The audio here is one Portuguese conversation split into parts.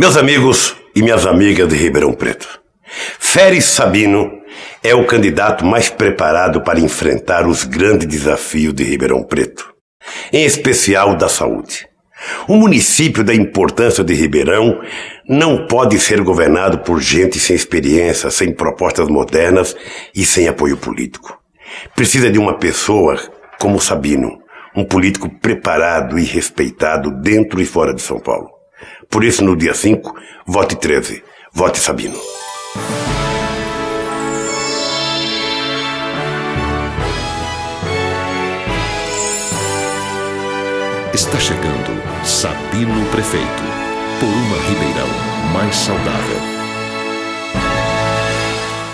Meus amigos e minhas amigas de Ribeirão Preto, Férez Sabino é o candidato mais preparado para enfrentar os grandes desafios de Ribeirão Preto, em especial da saúde. O município da importância de Ribeirão não pode ser governado por gente sem experiência, sem propostas modernas e sem apoio político. Precisa de uma pessoa como Sabino, um político preparado e respeitado dentro e fora de São Paulo. Por isso, no dia 5, vote 13. Vote Sabino. Está chegando Sabino Prefeito, por uma Ribeirão mais saudável.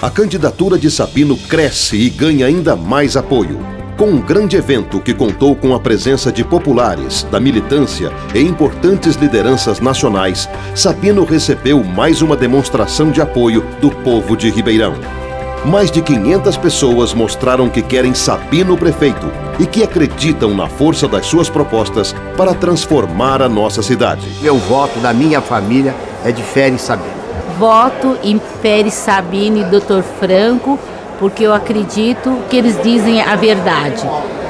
A candidatura de Sabino cresce e ganha ainda mais apoio. Com um grande evento que contou com a presença de populares, da militância e importantes lideranças nacionais, Sabino recebeu mais uma demonstração de apoio do povo de Ribeirão mais de 500 pessoas mostraram que querem Sabino prefeito e que acreditam na força das suas propostas para transformar a nossa cidade. Meu voto da minha família é de Férez Sabino. Voto em Férez Sabino e Dr. Franco, porque eu acredito que eles dizem a verdade.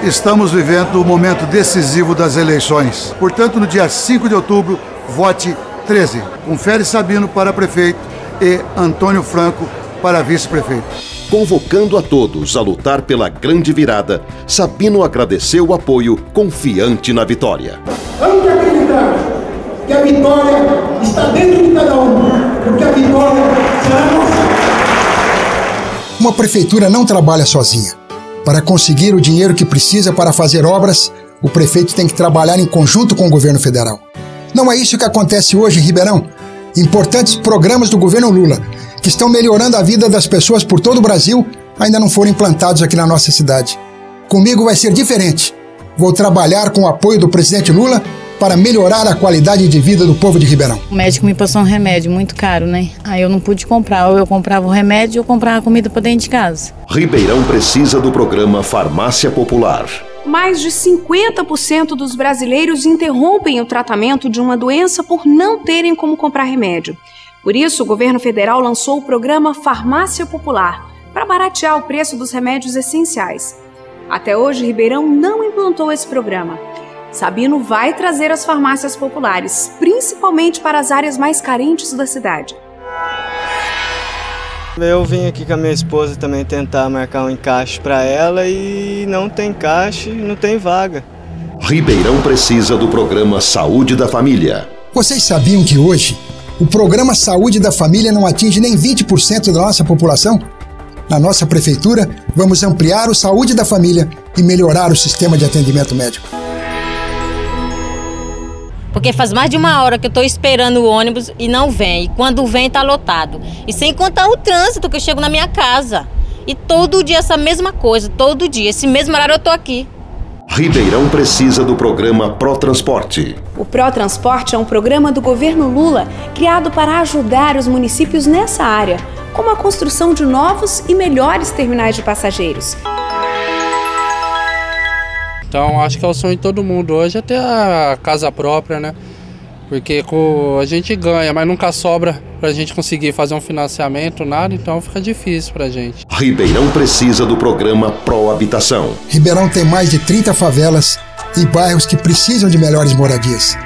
Estamos vivendo o momento decisivo das eleições. Portanto, no dia 5 de outubro, vote 13, com Férez Sabino para prefeito e Antônio Franco para vice-prefeito. Convocando a todos a lutar pela grande virada, Sabino agradeceu o apoio, confiante na vitória. Vamos acreditar que a vitória está dentro de cada um, porque a vitória será nossa. Uma prefeitura não trabalha sozinha. Para conseguir o dinheiro que precisa para fazer obras, o prefeito tem que trabalhar em conjunto com o governo federal. Não é isso que acontece hoje em Ribeirão. Importantes programas do governo Lula que estão melhorando a vida das pessoas por todo o Brasil, ainda não foram implantados aqui na nossa cidade. Comigo vai ser diferente. Vou trabalhar com o apoio do presidente Lula para melhorar a qualidade de vida do povo de Ribeirão. O médico me passou um remédio muito caro, né? Aí eu não pude comprar. Ou eu comprava o remédio ou comprava comida para dentro de casa. Ribeirão precisa do programa Farmácia Popular. Mais de 50% dos brasileiros interrompem o tratamento de uma doença por não terem como comprar remédio. Por isso, o governo federal lançou o programa Farmácia Popular para baratear o preço dos remédios essenciais. Até hoje, Ribeirão não implantou esse programa. Sabino vai trazer as farmácias populares, principalmente para as áreas mais carentes da cidade. Eu vim aqui com a minha esposa também tentar marcar um encaixe para ela e não tem encaixe, não tem vaga. Ribeirão precisa do programa Saúde da Família. Vocês sabiam que hoje o programa Saúde da Família não atinge nem 20% da nossa população? Na nossa prefeitura, vamos ampliar o Saúde da Família e melhorar o sistema de atendimento médico. Porque faz mais de uma hora que eu estou esperando o ônibus e não vem. E quando vem, está lotado. E sem contar o trânsito que eu chego na minha casa. E todo dia essa mesma coisa, todo dia. Esse mesmo horário eu estou aqui. Ribeirão precisa do programa ProTransporte. O ProTransporte é um programa do governo Lula criado para ajudar os municípios nessa área, como a construção de novos e melhores terminais de passageiros. Então acho que é o sonho de todo mundo hoje é ter a casa própria, né? Porque a gente ganha, mas nunca sobra para a gente conseguir fazer um financiamento, nada, então fica difícil para a gente. Ribeirão precisa do programa Pro Habitação. Ribeirão tem mais de 30 favelas e bairros que precisam de melhores moradias.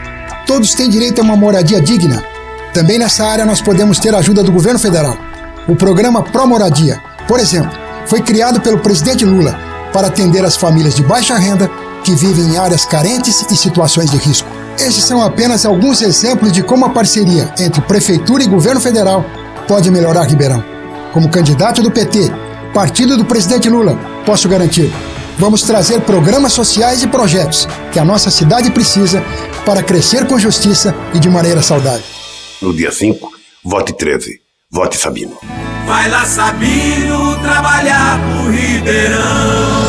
Todos têm direito a uma moradia digna. Também nessa área nós podemos ter a ajuda do governo federal. O programa Pro Moradia, por exemplo, foi criado pelo presidente Lula para atender as famílias de baixa renda que vivem em áreas carentes e situações de risco. Esses são apenas alguns exemplos de como a parceria entre Prefeitura e Governo Federal pode melhorar Ribeirão. Como candidato do PT, partido do presidente Lula, posso garantir: vamos trazer programas sociais e projetos que a nossa cidade precisa para crescer com justiça e de maneira saudável. No dia 5, vote 13. Vote Sabino. Vai lá, Sabino, trabalhar pro Ribeirão.